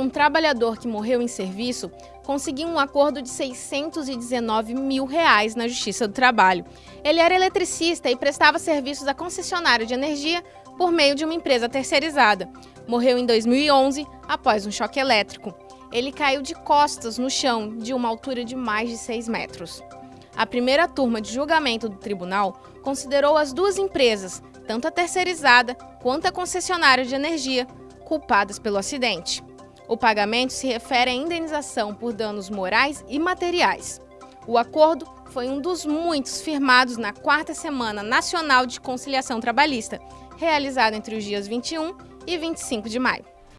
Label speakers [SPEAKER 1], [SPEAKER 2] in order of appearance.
[SPEAKER 1] um trabalhador que morreu em serviço conseguiu um acordo de 619 mil reais na Justiça do Trabalho. Ele era eletricista e prestava serviços à concessionária de energia por meio de uma empresa terceirizada. Morreu em 2011 após um choque elétrico. Ele caiu de costas no chão de uma altura de mais de 6 metros. A primeira turma de julgamento do tribunal considerou as duas empresas, tanto a terceirizada quanto a concessionária de energia, culpadas pelo acidente. O pagamento se refere à indenização por danos morais e materiais. O acordo foi um dos muitos firmados na quarta Semana Nacional de Conciliação Trabalhista, realizada entre os dias 21 e 25 de maio.